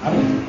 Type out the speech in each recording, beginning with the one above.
Amén.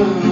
come.